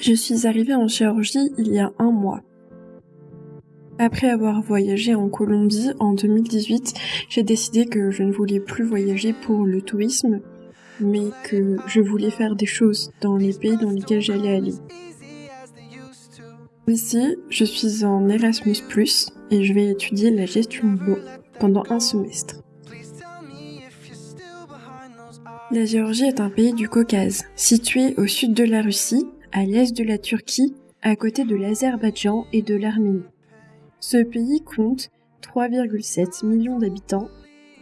Je suis arrivée en Géorgie il y a un mois. Après avoir voyagé en Colombie en 2018, j'ai décidé que je ne voulais plus voyager pour le tourisme, mais que je voulais faire des choses dans les pays dans lesquels j'allais aller. Ici, je suis en Erasmus ⁇ et je vais étudier la gestion de l'eau pendant un semestre. La Géorgie est un pays du Caucase, situé au sud de la Russie, à l'est de la Turquie, à côté de l'Azerbaïdjan et de l'Arménie. Ce pays compte 3,7 millions d'habitants,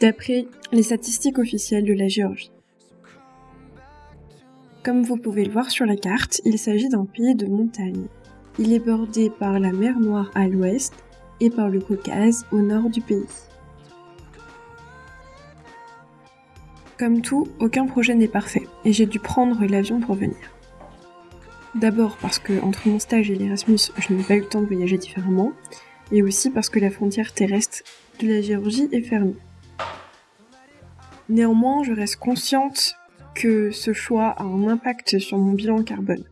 d'après les statistiques officielles de la Géorgie. Comme vous pouvez le voir sur la carte, il s'agit d'un pays de montagne. Il est bordé par la mer Noire à l'ouest et par le Caucase au nord du pays. Comme tout, aucun projet n'est parfait, et j'ai dû prendre l'avion pour venir. D'abord parce que entre mon stage et l'Erasmus, je n'ai pas eu le temps de voyager différemment, et aussi parce que la frontière terrestre de la Géorgie est fermée. Néanmoins, je reste consciente que ce choix a un impact sur mon bilan carbone.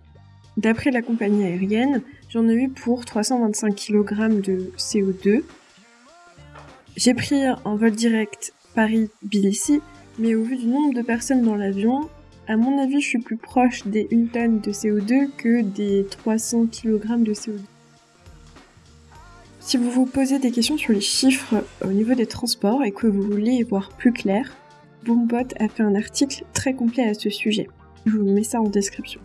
D'après la compagnie aérienne, j'en ai eu pour 325 kg de CO2. J'ai pris un vol direct Paris-Tbilissi, mais au vu du nombre de personnes dans l'avion, à mon avis, je suis plus proche des 1 tonne de CO2 que des 300 kg de CO2. Si vous vous posez des questions sur les chiffres au niveau des transports et que vous voulez voir plus clair, Boombot a fait un article très complet à ce sujet. Je vous mets ça en description.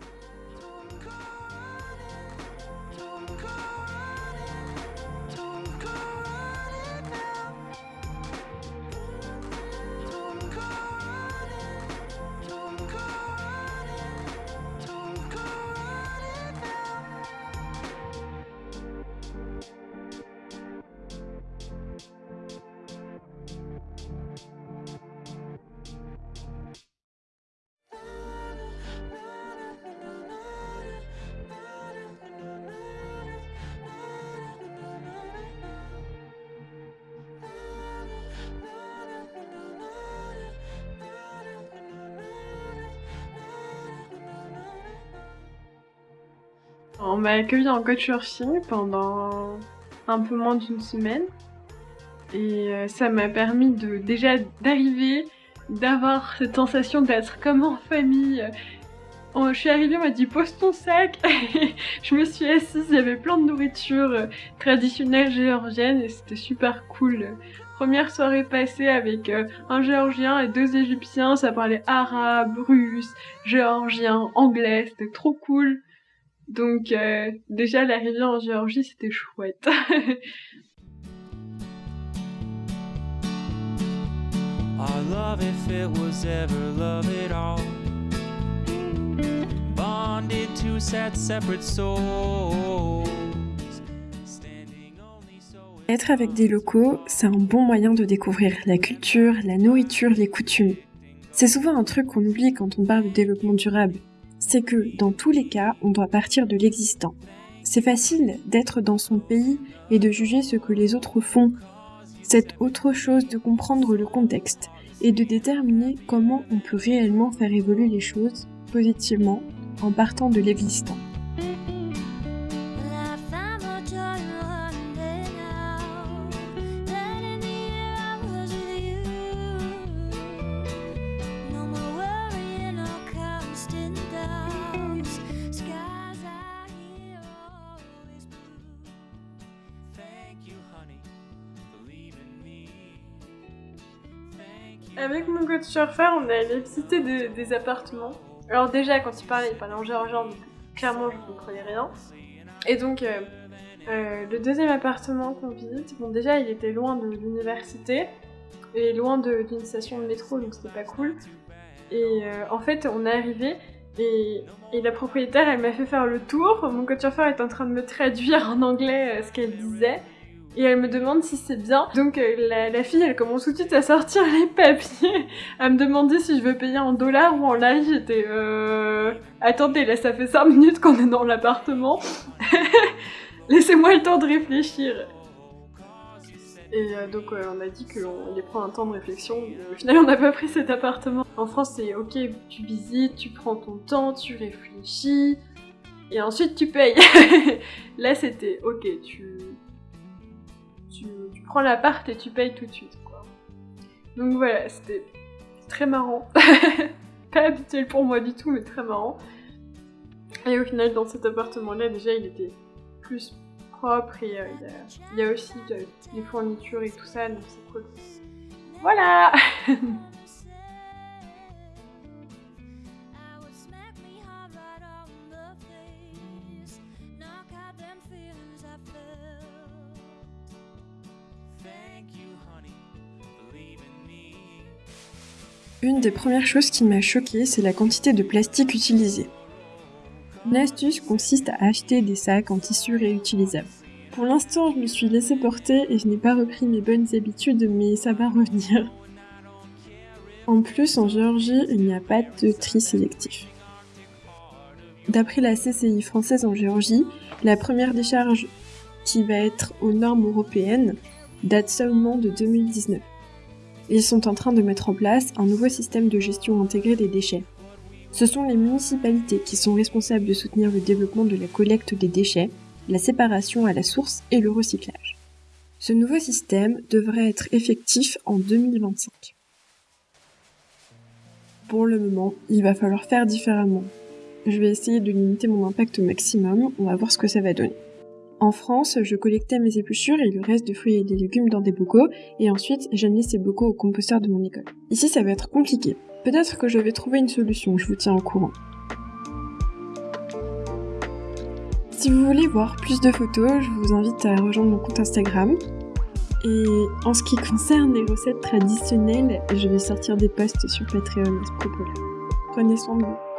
On m'a accueilli en couchsurfing pendant un peu moins d'une semaine. Et euh, ça m'a permis de déjà d'arriver, d'avoir cette sensation d'être comme en famille. je suis arrivée, on m'a dit pose ton sac. je me suis assise, il y avait plein de nourriture euh, traditionnelle géorgienne et c'était super cool. Première soirée passée avec euh, un géorgien et deux égyptiens, ça parlait arabe, russe, géorgien, anglais, c'était trop cool. Donc euh, déjà l'arrivée en Géorgie c'était chouette. Être avec des locaux, c'est un bon moyen de découvrir la culture, la nourriture, les coutumes. C'est souvent un truc qu'on oublie quand on parle de développement durable c'est que dans tous les cas, on doit partir de l'existant. C'est facile d'être dans son pays et de juger ce que les autres font. C'est autre chose de comprendre le contexte et de déterminer comment on peut réellement faire évoluer les choses positivement en partant de l'existant. Avec mon coach surfer, on est allé visiter des, appartements. Alors déjà, quand il parlait, il parlait en géorgien, donc clairement je ne comprenais rien. Et donc, euh, euh, le deuxième appartement qu'on visite, bon déjà il était loin de l'université et loin d'une station de métro, donc c'était pas cool. Et euh, en fait, on est arrivé et, la propriétaire, elle m'a fait faire le tour. Mon coach surfer est en train de me traduire en anglais ce qu'elle disait et elle me demande si c'est bien. Donc euh, la, fille, elle commence tout de suite à sortir les papiers, à me demander si je veux payer en dollars ou en live. J'étais euh... Attendez, là ça fait 5 minutes qu'on est dans l'appartement. Laissez-moi le temps de réfléchir. Et euh, donc on a dit qu'on allait prendre un temps de réflexion. final, on n'a pas pris cet appartement. En France, c'est ok, tu visites, tu prends ton temps, tu réfléchis. et ensuite tu payes. Là, c'était ok, tu, tu, prends l'appart et tu payes tout de suite. Quoi. Donc voilà, c'était très marrant. Pas habituel pour moi du tout, mais très marrant. Et au final, dans cet appartement-là, déjà, il était plus propre et euh, il, y a, aussi des fournitures et tout ça, donc c'est cool. Voilà Une des premières choses qui m'a choquée, c'est la quantité de plastique utilisé. Une astuce consiste à acheter des sacs en tissu réutilisable. Pour l'instant, je me suis laissé porter et je n'ai pas repris mes bonnes habitudes, mais ça va revenir. En plus, en Géorgie, il n'y a pas de tri sélectif. D'après la CCI française en Géorgie, la première décharge qui va être aux normes européennes date seulement de 2019. Ils sont en train de mettre en place un nouveau système de gestion intégrée des déchets. Ce sont les municipalités qui sont responsables de soutenir le développement de la collecte des déchets, la séparation à la source et le recyclage. Ce nouveau système devrait être effectif en 2025. Pour le moment, il va falloir faire différemment. Je vais essayer de limiter mon impact au maximum, on va voir ce que ça va donner. En France, je collectais mes épluchures et le reste de fruits et des légumes dans des bocaux, et ensuite j'amenais ces bocaux au composteur de mon école. Ici, ça va être compliqué. Peut-être que je vais trouver une solution, je vous tiens au courant. Si vous voulez voir plus de photos, je vous invite à rejoindre mon compte Instagram. Et en ce qui concerne les recettes traditionnelles, je vais sortir des posts sur Patreon à ce propos-là. Prenez soin de vous.